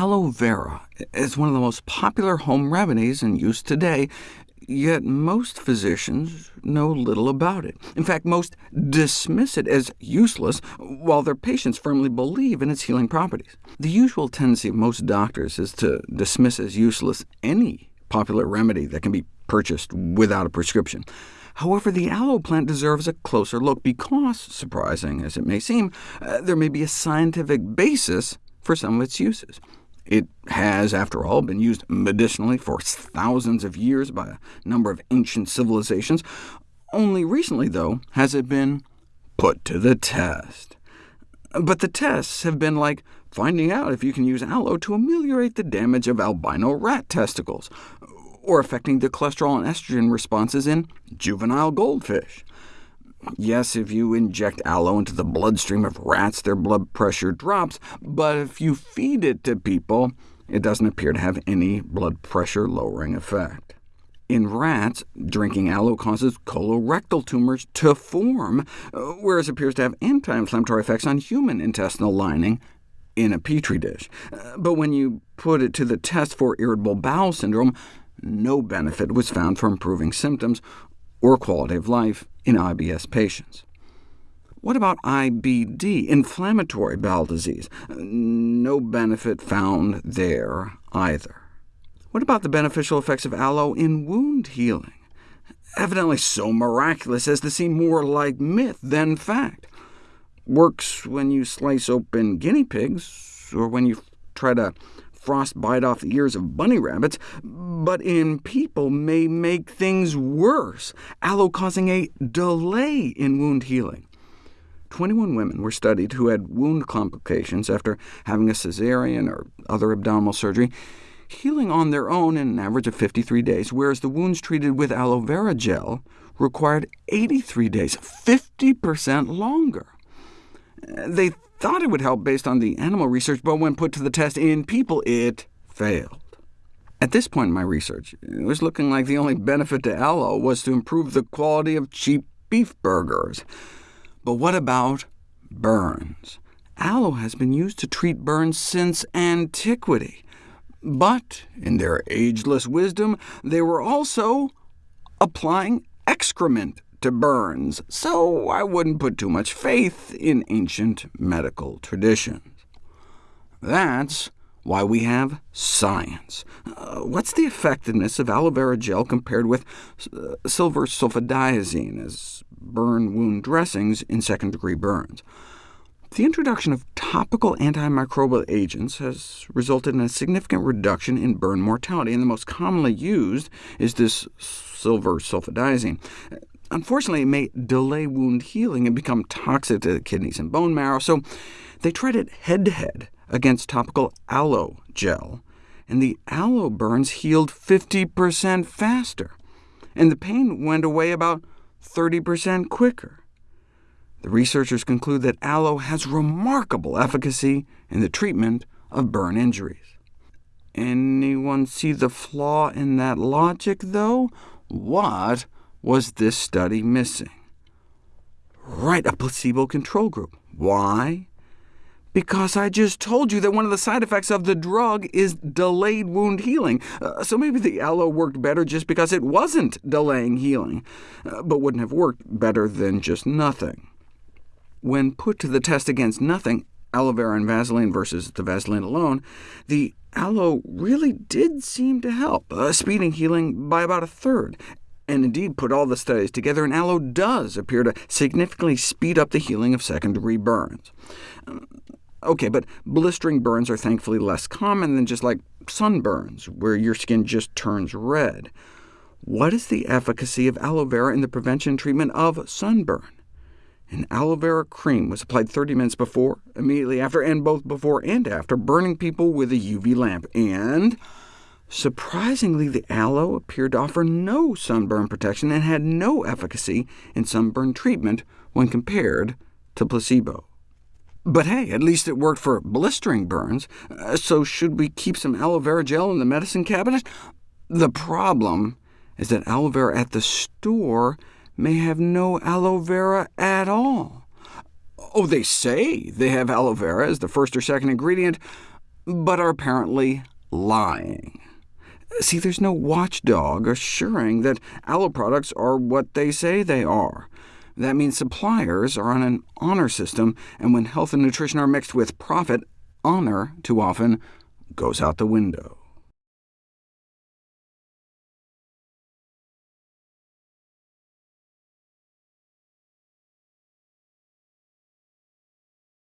Aloe vera is one of the most popular home remedies in use today, yet most physicians know little about it. In fact, most dismiss it as useless, while their patients firmly believe in its healing properties. The usual tendency of most doctors is to dismiss as useless any popular remedy that can be purchased without a prescription. However, the aloe plant deserves a closer look because, surprising as it may seem, uh, there may be a scientific basis for some of its uses. It has, after all, been used medicinally for thousands of years by a number of ancient civilizations. Only recently, though, has it been put to the test. But the tests have been like finding out if you can use aloe to ameliorate the damage of albino rat testicles, or affecting the cholesterol and estrogen responses in juvenile goldfish. Yes, if you inject aloe into the bloodstream of rats, their blood pressure drops, but if you feed it to people, it doesn't appear to have any blood pressure-lowering effect. In rats, drinking aloe causes colorectal tumors to form, whereas it appears to have anti-inflammatory effects on human intestinal lining in a petri dish. But when you put it to the test for irritable bowel syndrome, no benefit was found for improving symptoms or quality of life in IBS patients. What about IBD, inflammatory bowel disease? Uh, no benefit found there either. What about the beneficial effects of aloe in wound healing? Evidently so miraculous as to seem more like myth than fact. Works when you slice open guinea pigs, or when you try to frostbite off the ears of bunny rabbits, but in people may make things worse, aloe causing a delay in wound healing. 21 women were studied who had wound complications after having a cesarean or other abdominal surgery, healing on their own in an average of 53 days, whereas the wounds treated with aloe vera gel required 83 days, 50% longer. They thought it would help based on the animal research, but when put to the test in people, it failed. At this point in my research, it was looking like the only benefit to aloe was to improve the quality of cheap beef burgers. But what about burns? Aloe has been used to treat burns since antiquity. But in their ageless wisdom, they were also applying excrement to burns, so I wouldn't put too much faith in ancient medical traditions. That's why we have science. Uh, what's the effectiveness of aloe vera gel compared with uh, silver sulfadiazine as burn wound dressings in second-degree burns? The introduction of topical antimicrobial agents has resulted in a significant reduction in burn mortality, and the most commonly used is this silver sulfadiazine. Unfortunately, it may delay wound healing and become toxic to the kidneys and bone marrow, so they tried it head-to-head against topical aloe gel, and the aloe burns healed 50% faster, and the pain went away about 30% quicker. The researchers conclude that aloe has remarkable efficacy in the treatment of burn injuries. Anyone see the flaw in that logic, though? What was this study missing? Right, a placebo control group. Why? Because I just told you that one of the side effects of the drug is delayed wound healing, uh, so maybe the aloe worked better just because it wasn't delaying healing, uh, but wouldn't have worked better than just nothing. When put to the test against nothing, aloe vera and Vaseline versus the Vaseline alone, the aloe really did seem to help, uh, speeding healing by about a third, and indeed put all the studies together, and aloe does appear to significantly speed up the healing of second-degree burns. Um, OK, but blistering burns are thankfully less common than just like sunburns, where your skin just turns red. What is the efficacy of aloe vera in the prevention treatment of sunburn? An aloe vera cream was applied 30 minutes before, immediately after, and both before and after burning people with a UV lamp, and Surprisingly, the aloe appeared to offer no sunburn protection and had no efficacy in sunburn treatment when compared to placebo. But hey, at least it worked for blistering burns, uh, so should we keep some aloe vera gel in the medicine cabinet? The problem is that aloe vera at the store may have no aloe vera at all. Oh, they say they have aloe vera as the first or second ingredient, but are apparently lying. See, there's no watchdog assuring that aloe products are what they say they are. That means suppliers are on an honor system, and when health and nutrition are mixed with profit, honor too often goes out the window.